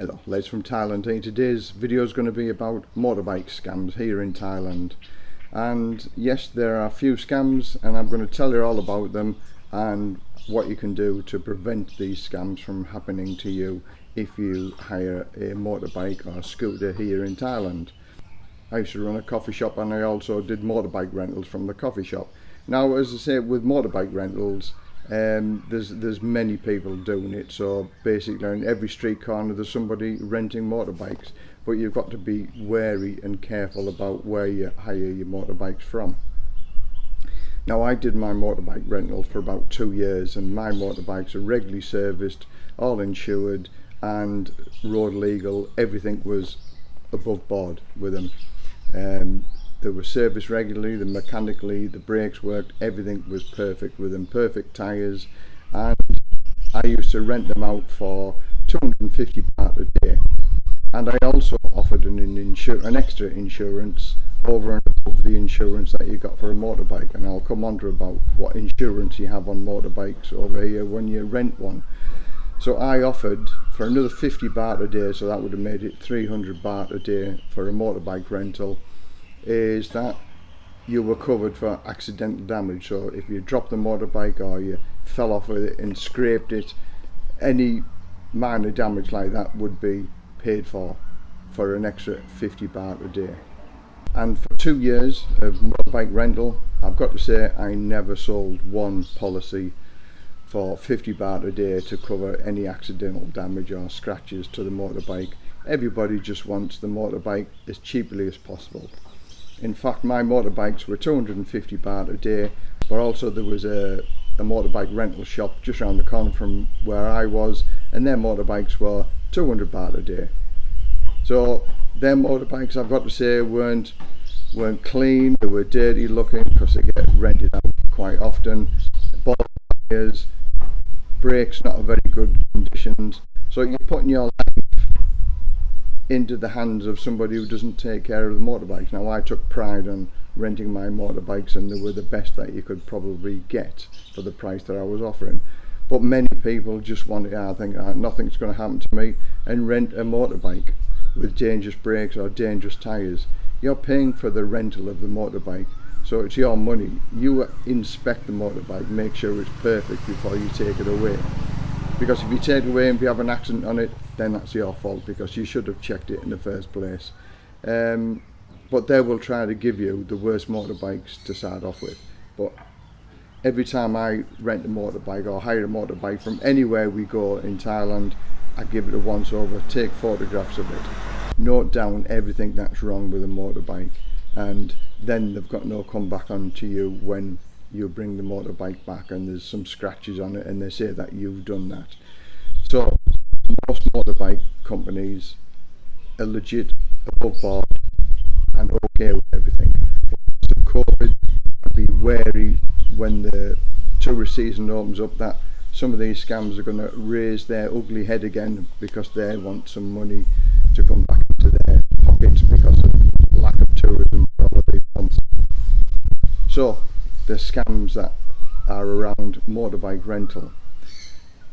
Hello, Les from Thailand here. Today's video is going to be about motorbike scams here in Thailand. And yes, there are a few scams and I'm going to tell you all about them and what you can do to prevent these scams from happening to you if you hire a motorbike or scooter here in Thailand. I used to run a coffee shop and I also did motorbike rentals from the coffee shop. Now, as I say, with motorbike rentals, um, there's there's many people doing it. So basically, on every street corner, there's somebody renting motorbikes. But you've got to be wary and careful about where you hire your motorbikes from. Now, I did my motorbike rental for about two years, and my motorbikes are regularly serviced, all insured, and road legal. Everything was above board with them. Um, they were serviced regularly, the mechanically, the brakes worked, everything was perfect with them, perfect tyres. And I used to rent them out for 250 baht a day. And I also offered an, insur an extra insurance over and above the insurance that you got for a motorbike. And I'll come on to about what insurance you have on motorbikes over here when you rent one. So I offered for another 50 baht a day so that would have made it 300 baht a day for a motorbike rental is that you were covered for accidental damage. So if you dropped the motorbike or you fell off with it and scraped it any minor damage like that would be paid for for an extra 50 baht a day. And for two years of motorbike rental I've got to say I never sold one policy for 50 baht a day to cover any accidental damage or scratches to the motorbike. Everybody just wants the motorbike as cheaply as possible in fact, my motorbikes were 250 baht a day, but also there was a, a motorbike rental shop just around the corner from where I was, and their motorbikes were 200 baht a day. So their motorbikes, I've got to say, weren't weren't clean. They were dirty looking because they get rented out quite often. Ball tires, brakes not very good conditions. So you're putting your life into the hands of somebody who doesn't take care of the motorbikes. Now I took pride on renting my motorbikes and they were the best that you could probably get for the price that I was offering. But many people just want to, I think uh, nothing's going to happen to me and rent a motorbike with dangerous brakes or dangerous tyres. You're paying for the rental of the motorbike so it's your money. You inspect the motorbike, make sure it's perfect before you take it away because if you take away and you have an accident on it then that's your fault because you should have checked it in the first place. Um, but they will try to give you the worst motorbikes to start off with. But every time I rent a motorbike or hire a motorbike from anywhere we go in Thailand I give it a once over take photographs of it note down everything that's wrong with a motorbike and then they've got no comeback on to you when you bring the motorbike back and there's some scratches on it and they say that you've done that. So most motorbike companies are legit above board and okay with everything. So COVID, be wary when the tourist season opens up that some of these scams are going to raise their ugly head again because they want some money to come back into their pockets because of lack of tourism months. So the scams that are around motorbike rental.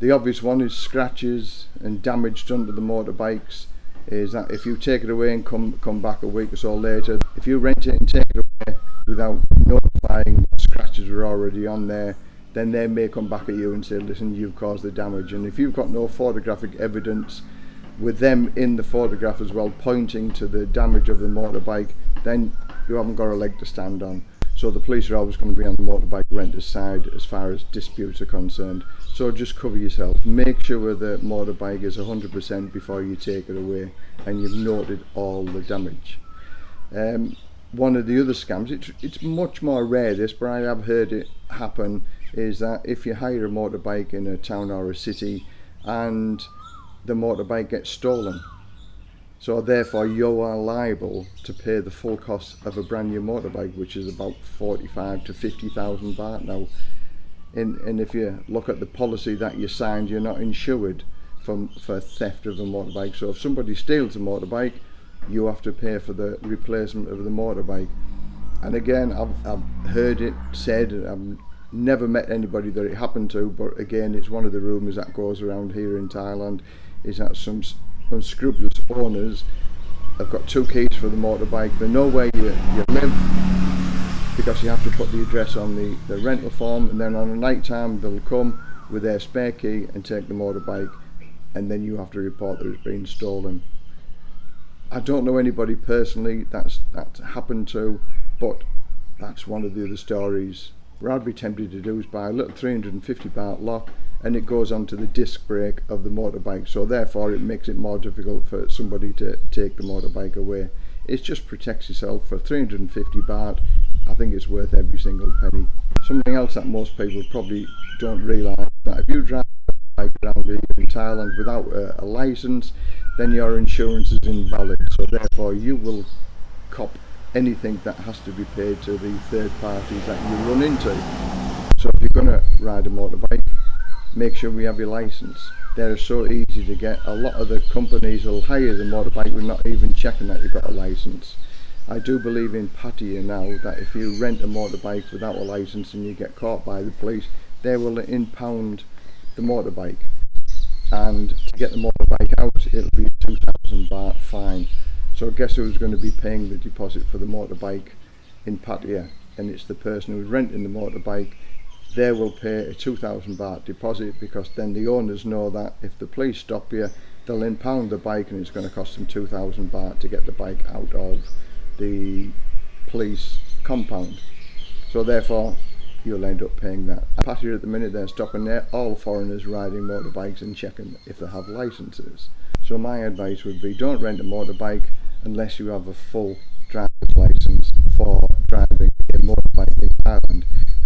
The obvious one is scratches and damage done to the motorbikes is that if you take it away and come come back a week or so later, if you rent it and take it away without notifying what scratches were already on there, then they may come back at you and say, listen, you've caused the damage. And if you've got no photographic evidence with them in the photograph as well pointing to the damage of the motorbike, then you haven't got a leg to stand on. So the police are always going to be on the motorbike renter's side as far as disputes are concerned. So just cover yourself. Make sure the motorbike is 100% before you take it away and you've noted all the damage. Um, one of the other scams, it's, it's much more rare this, but I have heard it happen, is that if you hire a motorbike in a town or a city and the motorbike gets stolen so therefore you are liable to pay the full cost of a brand new motorbike which is about 45 to 50,000 baht. Now and, and if you look at the policy that you signed you're not insured for, for theft of a motorbike. So if somebody steals a motorbike you have to pay for the replacement of the motorbike. And again I've, I've heard it said I've never met anybody that it happened to but again it's one of the rumours that goes around here in Thailand is that some unscrupulous owners have got two keys for the motorbike. They know where you, you live because you have to put the address on the, the rental form and then on a night time they'll come with their spare key and take the motorbike and then you have to report that it's been stolen. I don't know anybody personally that's that's happened to, but that's one of the other stories. What I'd be tempted to do is buy a little 350 baht lock and it goes onto the disc brake of the motorbike so therefore it makes it more difficult for somebody to take the motorbike away. It just protects yourself for 350 baht. I think it's worth every single penny. Something else that most people probably don't realise that if you drive bike around in Thailand without a, a license, then your insurance is invalid. So therefore you will cop anything that has to be paid to the third parties that you run into. So if you're going to ride a motorbike, make sure we have your license. They're so easy to get. A lot of the companies will hire the motorbike with not even checking that you've got a license. I do believe in Pattaya now that if you rent a motorbike without a license and you get caught by the police, they will impound the motorbike and to get the motorbike out it'll be 2000 baht fine so guess who's going to be paying the deposit for the motorbike in Pattaya and it's the person who's renting the motorbike they will pay a 2000 baht deposit because then the owners know that if the police stop you they'll impound the bike and it's going to cost them 2000 baht to get the bike out of the police compound so therefore you'll end up paying that. Pattaya at the minute they're stopping there all foreigners riding motorbikes and checking if they have licenses. So my advice would be don't rent a motorbike unless you have a full driver's license for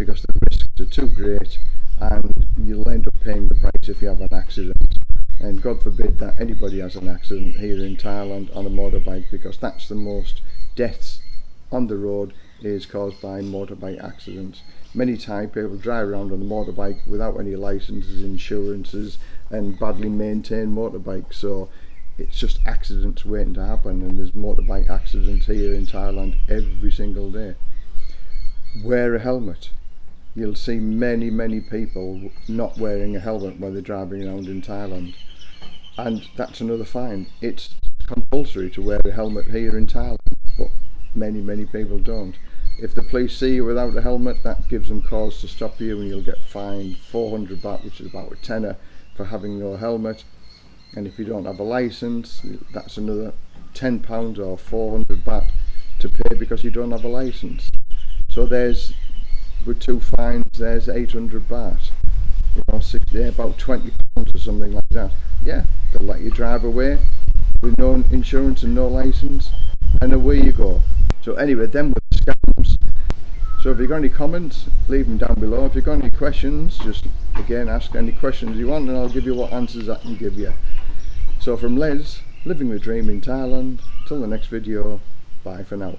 because the risks are too great and you'll end up paying the price if you have an accident and God forbid that anybody has an accident here in Thailand on a motorbike because that's the most deaths on the road is caused by motorbike accidents. Many Thai people drive around on a motorbike without any licenses, insurances and badly maintained motorbikes so it's just accidents waiting to happen and there's motorbike accidents here in Thailand every single day. Wear a helmet. You'll see many many people not wearing a helmet when they're driving around in Thailand and that's another fine. It's compulsory to wear a helmet here in Thailand but many many people don't. If the police see you without a helmet, that gives them cause to stop you and you'll get fined 400 baht, which is about a tenner, for having no helmet. And if you don't have a license, that's another 10 pounds or 400 baht to pay because you don't have a license. So there's, with two fines, there's 800 baht. You know, yeah, about 20 pounds or something like that. Yeah, they'll let you drive away with no insurance and no license, and away you go. So anyway, then with scams. So if you've got any comments, leave them down below. If you've got any questions, just again ask any questions you want and I'll give you what answers I can give you. So from Les, living the dream in Thailand, till the next video, bye for now.